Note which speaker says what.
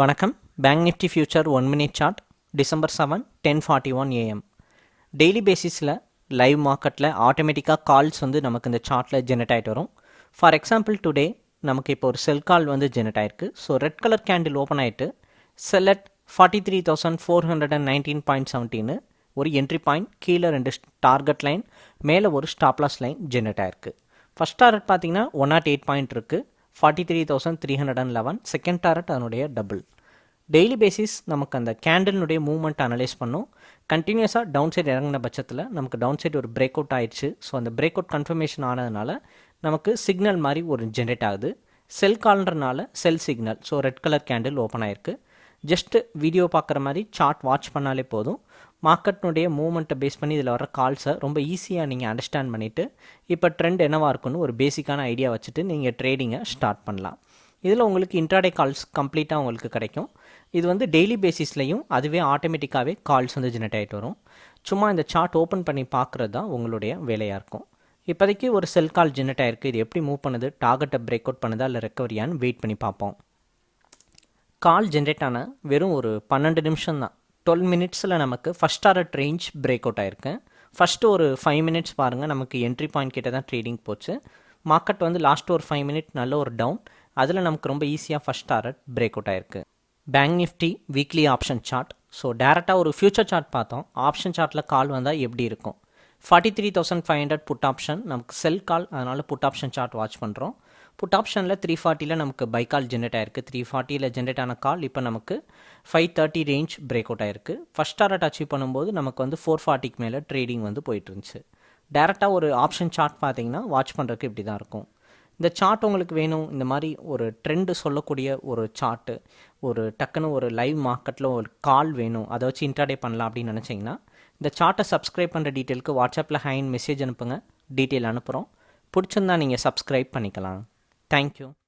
Speaker 1: வணக்கம். Bank Nifty future one minute chart December seven ten forty one A M daily பேசிஸில் live மார்க்கெட்டில் ஆட்டோமேட்டிக்காக calls வந்து நமக்கு இந்த சார்ட்டில் ஜெனரேட் ஆகிட்டு வரும். ஃபார் எக்ஸாம்பிள் டுடே நமக்கு இப்போ ஒரு செல் கால் வந்து ஜெனரேட் ஆயிருக்கு. So red colour candle open ஆகிட்டு sell at forty three thousand four hundred and nineteen point seventeen ஒரு என்ட்ரி பாயிண்ட் கீழே ரெண்டு டார்கெட் லைன் மேலே ஒரு ஸ்டாப்லாஸ் லைன் ஜெனரேட் ஆயிருக்கு. ஃபஸ்ட் டார்கெட் பார்த்தீங்கன்னா ஒன் நாட் எயிட் பாயிண்ட் இருக்குது forty three thousand three hundred and eleven second target அதனுடைய double daily basis நமக்கு அந்த கேண்டலினுடைய மூவ்மெண்ட் அனலைஸ் பண்ணோம். கண்டினியூஸாக டவுன் சைடு இறங்கின பட்சத்தில் நமக்கு டவுன் சைடு ஒரு பிரேக் அவுட் ஆயிடுச்சு. ஸோ அந்த பிரேக் அவுட் கன்ஃபர்மேஷன் ஆனதுனால நமக்கு சிக்னல் மாதிரி ஒரு ஜென்ரேட் ஆகுது. Sell கால்ன்றனால sell signal so red colour candle open ஆயிருக்கு. ஜஸ்ட்டு வீடியோ பார்க்குற மாதிரி சார்ட் வாட்ச் பண்ணாலே போதும். மார்க்கெட்னுடைய மூவ்மெண்ட்டை பேஸ் பண்ணி இதில் வர கால்ஸை ரொம்ப ஈஸியாக நீங்கள் அண்டர்ஸ்டாண்ட் பண்ணிவிட்டு இப்போ ட்ரெண்ட் என்னவாக இருக்குன்னு ஒரு பேசிக்கான ஐடியா வச்சுட்டு நீங்கள் ட்ரேடிங்கை ஸ்டார்ட் பண்ணலாம். இதில் உங்களுக்கு இன்ட்ராடே கால்ஸ் கம்ப்ளீட்டாக உங்களுக்கு கிடைக்கும். இது வந்து டெய்லி பேசிஸ்லையும் அதுவே ஆட்டோமேட்டிக்காகவே கால்ஸ் வந்து ஜெனரேட் ஆகிட்டு வரும். சும்மா இந்த சார்ட் ஓப்பன் பண்ணி பார்க்குறது தான் உங்களுடைய வேலையாக இருக்கும். இப்போதைக்கு ஒரு செல் கால் ஜெனரேட் ஆயிருக்கு. இது எப்படி மூவ் பண்ணுது? டார்கெட்டை பிரேக் அவுட் பண்ணுதா? இல்லை ரெக்கவரியான்னு வெயிட் பண்ணி பார்ப்போம். கால் ஜென்ரேட் ஆன வெறும் ஒரு பன்னெண்டு நிமிஷம் தான். டுவெல் மினிட்ஸில் நமக்கு first hour range break out ஆயிருக்கு. ஃபஸ்ட்டு ஒரு ஃபைவ் மினிட்ஸ் பாருங்கள் நமக்கு என்ட்ரி பாயிண்ட் கிட்ட தான் ட்ரேடிங் போச்சு. மார்க்கெட் வந்து லாஸ்ட் ஒரு ஃபைவ் மினிட் நல்ல ஒரு டவுன் அதில் நமக்கு ரொம்ப ஈஸியாக ஃபஸ்ட் டாரட் பிரேக் அவுட் ஆயிருக்கு. Bank Nifty weekly option chart so டேரெக்டாக ஒரு ஃபியூச்சர் சார்ட் பார்த்தோம். ஆப்ஷன் சார்ட்டில் கால் வந்தால் எப்படி இருக்கும்? Forty three thousand five hundred put option நமக்கு செல் கால் அதனால் புட் ஆப்ஷன் சார்ட் வாட்ச் பண்ணுறோம் புட் ஆப்ஷனில் த்ரீ ஃபார்ட்டியில் நமக்கு பை கால் ஜென்ரேட் ஆயிருக்கு. த்ரீ ஃபார்ட்டியில் ஜென்ரேட் ஆன கால் இப்போ நமக்கு five thirty range break out ஆயிருக்கு. ஃபஸ்ட் டாரட் அச்சீவ் பண்ணும்போது நமக்கு வந்து ஃபோர் ஃபார்ட்டிக்கு மேலே ட்ரேடிங் வந்து போயிட்டு இருந்துச்சு டேரெக்டாக ஒரு ஆப்ஷன் சார்ட் பார்த்தீங்கன்னா வாட்ச் பண்ணுறதுக்கு இப்படி தான் இருக்கும். இந்த சார்ட் உங்களுக்கு வேணும். இந்த மாதிரி ஒரு ட்ரெண்டு சொல்லக்கூடிய ஒரு சார்ட்டு ஒரு டக்குன்னு ஒரு லைவ் மார்க்கெட்டில் ஒரு கால் வேணும். அதை வச்சு இன்ட்ராடே பண்ணலாம் அப்படின்னு நினச்சிங்கன்னா இந்த சார்ட்டை சப்ஸ்கிரைப் பண்ணுற டீட்டெயிலுக்கு வாட்ஸ்அப்பில் ஹைன் மெசேஜ் அனுப்புங்க. டீட்டெயில் அனுப்புகிறோம் பிடிச்சிருந்தா நீங்கள் சப்ஸ்கிரைப் பண்ணிக்கலாம். Thank you.